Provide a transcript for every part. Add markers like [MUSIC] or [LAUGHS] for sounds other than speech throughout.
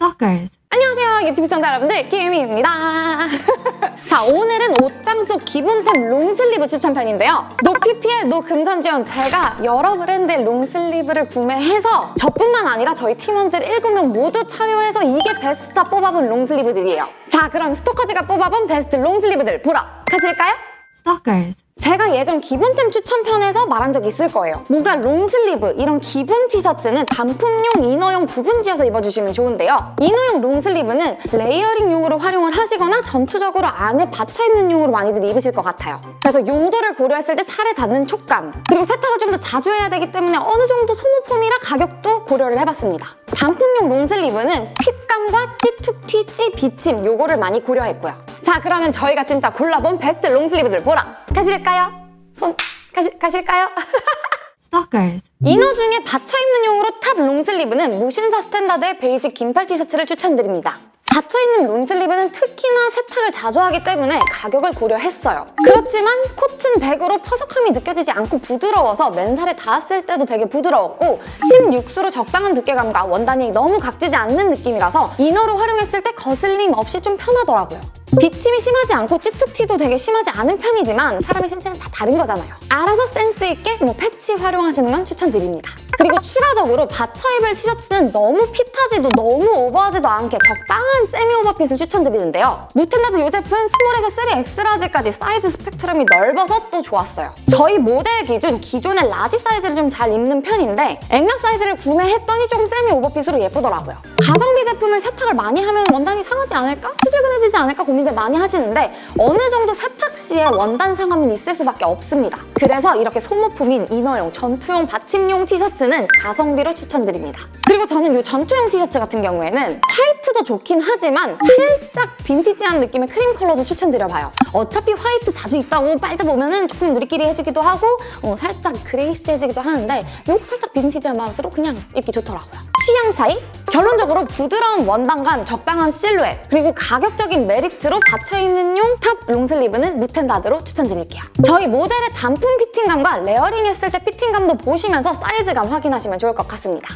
Stalkers. 안녕하세요 유튜브 시청자 여러분들 김희입니다 [LAUGHS] 자 오늘은 옷장 속 기본템 long sleeve 추천편인데요 no PPL no 금전지원 제가 여러 브랜드의 long sleeve를 구매해서 저뿐만 아니라 저희 팀원들 7명 모두 참여해서 이게 베스트다 뽑아본 long sleeve들이에요 자 그럼 스토커즈가 뽑아본 베스트 long sleeve들 보러 가실까요? Stalkers. 제가 예전 기본템 추천편에서 말한 적 있을 거예요. 뭔가 long sleeve, 이런 기본 티셔츠는 단품용, inner용 부분 지어서 입어주시면 좋은데요. 이너용 롱슬리브는 레이어링용으로 활용을 하시거나 전투적으로 안에 받쳐입는 용으로 많이들 입으실 것 같아요. 그래서 용도를 고려했을 때 살에 닿는 촉감, 그리고 세탁을 좀 더 자주 해야 되기 때문에 어느 정도 소모품이라 가격도 고려를 해봤습니다. 단품용 long sleeve는 fit감과 찌툭튀, 찌, 비침 요거를 많이 고려했고요. 자 그러면 저희가 진짜 골라본 베스트 long sleeve들 보러 가실까요? 손 가시, 가실까요? [LAUGHS] Stalkers. inner 중에 받쳐 입는 용으로 top long sleeve는 무신사 스탠다드의 basic 긴팔 티셔츠를 추천드립니다. 받쳐 입는 long sleeve는 특히나 세탁을 자주 하기 때문에 가격을 고려했어요. 그렇지만 코튼 백으로 퍼석함이 느껴지지 않고 부드러워서 맨살에 닿았을 때도 되게 부드러웠고 16수로 적당한 두께감과 원단이 너무 각지지 않는 느낌이라서 inner로 활용했을 때 거슬림 없이 좀 편하더라고요. 비침이 심하지 않고 찌툭튀도 되게 심하지 않은 편이지만 사람의 신체는 다 다른 거잖아요. 알아서 센스 있게 뭐 패치 활용하시는 건 추천드립니다. 그리고 추가적으로 받쳐 입을 티셔츠는 너무 fit하지도 너무 오버하지도 않게 적당한 세미 오버핏을 추천드리는데요. 무텐다드 이 제품 스몰에서 3X라지까지 사이즈 스펙트럼이 넓어서 또 좋았어요. 저희 모델 기준 기존의 large 사이즈를 좀 잘 입는 편인데 앵가 사이즈를 구매했더니 조금 세미 오버핏으로 예쁘더라고요. 가성비 제품을 세탁을 많이 하면 원단이 상하지 않을까? 수질근해지지 않을까 고민 들 많이 하시는데 어느 정도 세탁 시에 원단 상함은 있을 수밖에 없습니다. 그래서 이렇게 소모품인 이너용, 전투용, 받침용 티셔츠는 가성비로 추천드립니다. 그리고 저는 이 전투용 티셔츠 같은 경우에는 화이트도 좋긴 하지만 살짝 빈티지한 느낌의 크림 컬러도 추천드려봐요. 어차피 화이트 자주 입다고 빨대 보면 은 조금 누리끼리 해지기도 하고 어, 살짝 그레이시해지기도 하는데 요 살짝 빈티지한 맛으로 그냥 입기 좋더라고요. 취향 차이? 결론적으로 부드러운 원단감, 적당한 실루엣, 그리고 가격적인 메리트로 받쳐입는 용 top long sleeve는 무텐다드로 추천드릴게요. 저희 모델의 단품 fitting감과 layering 했을 때 fitting감도 보시면서 사이즈감 확인하시면 좋을 것 같습니다.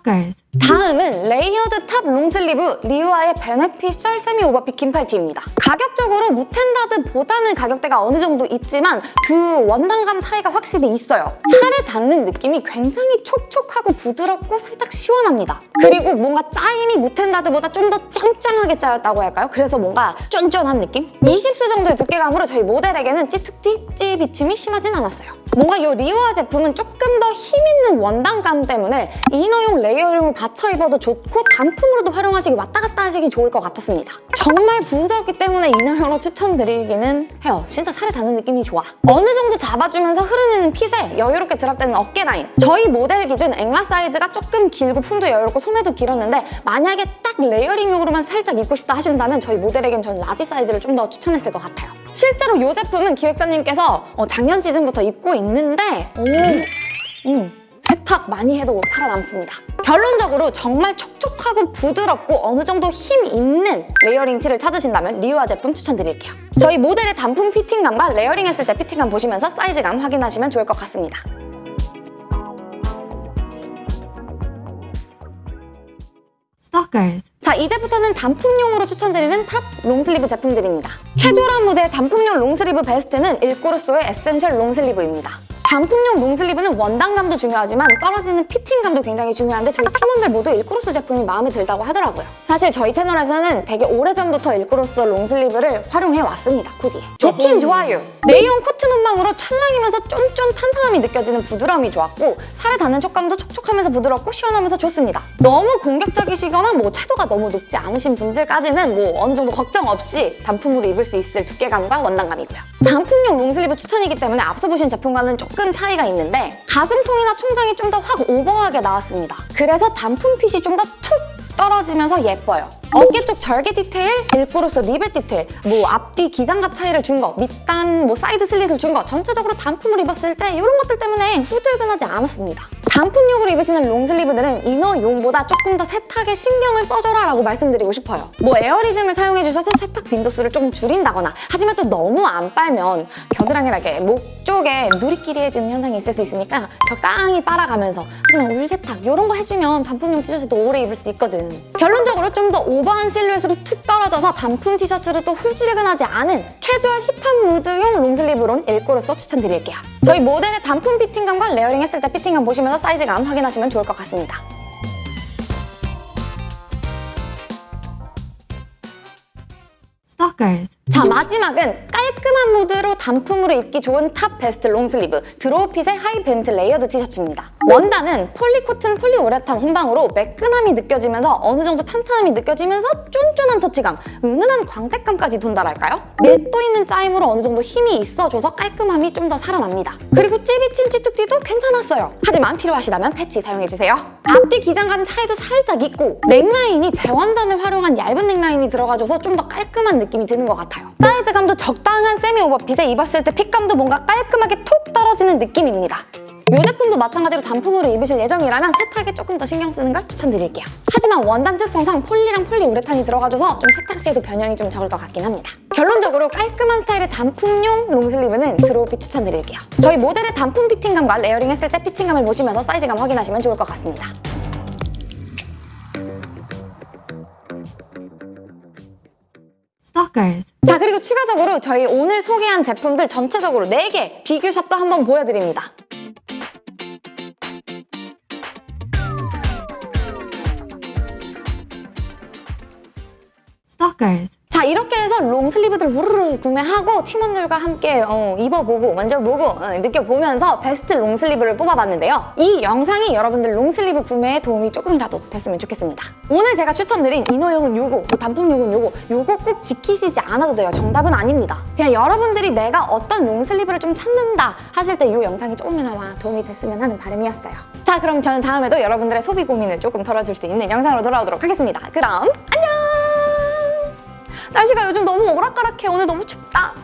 Stalkers. 다음은 layered top long sleeve 리우아의 beneficial semi over fit 긴팔티입니다. 가격적으로 무텐다드보다는 가격대가 어느 정도 있지만 두 원단감 차이가 확실히 있어요. 살에 닿는 느낌이 굉장히 촉촉하고 부드럽고 살짝 시원합니다. 그리고 뭔가 짜임이 무텐다드보다 좀 더 짱짱하게 짜였다고 할까요? 그래서 뭔가 쫀쫀한 느낌? 20수 정도의 두께감으로 저희 모델에게는 찌툭튀, 찌 비침이 심하진 않았어요. 뭔가 이 리우아 제품은 조금 더 힘있는 원단감 때문에 inner용 layering을 받쳐 입어도 좋고 단품으로도 활용하시기 왔다 갔다 하시기 좋을 것 같았습니다. 정말 부드럽기 때문에 inner용으로 추천드리기는 해요. 진짜 살에 닿는 느낌이 좋아. 어느 정도 잡아주면서 흐르는 핏에 여유롭게 drop되는 어깨 라인. 저희 모델 기준 앵라 사이즈가 조금 길고 품도 여유롭고 소매도 길었는데 만약에 딱 layering용으로만 살짝 입고 싶다 하신다면 저희 모델에겐 전 large 사이즈를 좀 더 추천했을 것 같아요. 실제로 이 제품은 기획자님께서 어, 작년 시즌부터 입고 있는데 오, 음, 세탁 많이 해도 살아남습니다. 결론적으로 정말 촉촉하고 부드럽고 어느 정도 힘 있는 layering 티를 찾으신다면 리우아 제품 추천드릴게요. 저희 모델의 단품 fitting감과 layering 했을 때 fitting감 보시면서 사이즈감 확인하시면 좋을 것 같습니다. Stalkers. 자 이제부터는 단품용으로 추천드리는 top long sleeve 제품들입니다. 캐주얼한 무드의 단품용 long sleeve 베스트는 일꼬르소의 essential long sleeve입니다. 단품용 long sleeve는 원단감도 중요하지만 떨어지는 fitting감도 굉장히 중요한데 저희 팀원들 모두 일꼬르소 제품이 마음에 들다고 하더라고요. 사실 저희 채널에서는 되게 오래전부터 일꼬르소 long sleeve를 활용해 왔습니다, 코디에. 좋긴 좋아요. 레이온 코튼 혼방으로 찰랑이면서 쫀쫀 탄탄함이 느껴지는 부드러움이 좋았고 살에 닿는 촉감도 촉촉하면서 부드럽고 시원하면서 좋습니다. 너무 공격적이시거나 뭐 채도가 너무 높지 않으신 분들까지는 뭐 어느 정도 걱정 없이 단품으로 입을 수 있을 두께감과 원단감이고요. 단품용 long sleeve 추천이기 때문에 앞서 보신 제품과는 조금 차이가 있는데 가슴통이나 총장이 좀 더 확 오버하게 나왔습니다. 그래서 단품 fit이 좀 더 툭 떨어지면서 예뻐요. 어깨 쪽 절개 디테일, 일꼬르소 리벳 디테일, 뭐 앞뒤 기장갑 차이를 준 거, 밑단, 뭐 사이드 슬릿을 준 거, 전체적으로 단품을 입었을 때 이런 것들 때문에 후줄근하지 않았습니다. 단품용으로 입으시는 long sleeve들은 inner용보다 조금 더 세탁에 신경을 써줘라 라고 말씀드리고 싶어요. 뭐 에어리즘을 사용해주셔서 세탁 빈도수를 조금 줄인다거나 하지만 또 너무 안 빨면 겨드랑이나 이렇게 목 위쪽에 누리끼리해지는 현상이 있을 수 있으니까 적당히 빨아가면서 하지만 울 세탁 이런 거 해주면 단품용 티셔츠도 오래 입을 수 있거든. 결론적으로 좀 더 오버한 실루엣으로 툭 떨어져서 단품 티셔츠를 또 후줄근하지 않은 캐주얼 hip한 무드용 long sleeve론 일꼬르소 추천드릴게요. 저희 모델의 단품 fitting감과 layering 했을 때 fitting감 보시면서 사이즈감 확인하시면 좋을 것 같습니다. Stalkers. 자 마지막은 깔끔한 무드로 단품으로 입기 좋은 top 베스트 long sleeve 드로우핏의 하이벤트 layered 티셔츠입니다. 원단은 폴리코튼 폴리우레탄 혼방으로 매끈함이 느껴지면서 어느 정도 탄탄함이 느껴지면서 쫀쫀한 터치감, 은은한 광택감까지 돈다랄까요? 밀도 있는 짜임으로 어느 정도 힘이 있어줘서 깔끔함이 좀 더 살아납니다. 그리고 찌비침 찌툭튀도 괜찮았어요. 하지만 필요하시다면 패치 사용해주세요. 앞뒤 기장감 차이도 살짝 있고 넥라인이 제원단을 활용한 얇은 넥라인이 들어가줘서 좀 더 깔끔한 느낌이 드는 것 같아요. 사이즈감도 적당한 세미 오버핏에 입었을 때 fit감도 뭔가 깔끔하게 톡 떨어지는 느낌입니다. 이 제품도 마찬가지로 단품으로 입으실 예정이라면 세탁에 조금 더 신경 쓰는 걸 추천드릴게요. 하지만 원단 특성상 폴리랑 폴리우레탄이 들어가줘서 좀 세탁 시에도 변형이 좀 적을 것 같긴 합니다. 결론적으로 깔끔한 스타일의 단품용 long sleeve는 드로우핏 추천드릴게요. 저희 모델의 단품 fitting감과 layering 했을 때 fitting감을 보시면서 사이즈감 확인하시면 좋을 것 같습니다. Stalkers. 자 그리고 추가적으로 저희 오늘 소개한 제품들 전체적으로 4개 비교 shot도 한번 보여드립니다. Stalkers. 자 이렇게 해서 long sleeve들 우르르 구매하고 팀원들과 함께 어, 입어보고 만져보고 어, 느껴보면서 베스트 long sleeve를 뽑아봤는데요. 이 영상이 여러분들 long sleeve 구매에 도움이 조금이라도 됐으면 좋겠습니다. 오늘 제가 추천드린 inner용은 요거, 뭐 단품용은 요거 요거 꼭 지키시지 않아도 돼요. 정답은 아닙니다. 그냥 여러분들이 내가 어떤 long sleeve를 좀 찾는다 하실 때 이 영상이 조금이나마 도움이 됐으면 하는 바람이었어요. 자 그럼 저는 다음에도 여러분들의 소비 고민을 조금 덜어줄 수 있는 영상으로 돌아오도록 하겠습니다. 그럼 안녕! 날씨가 요즘 너무 오락가락해. 오늘 너무 춥다.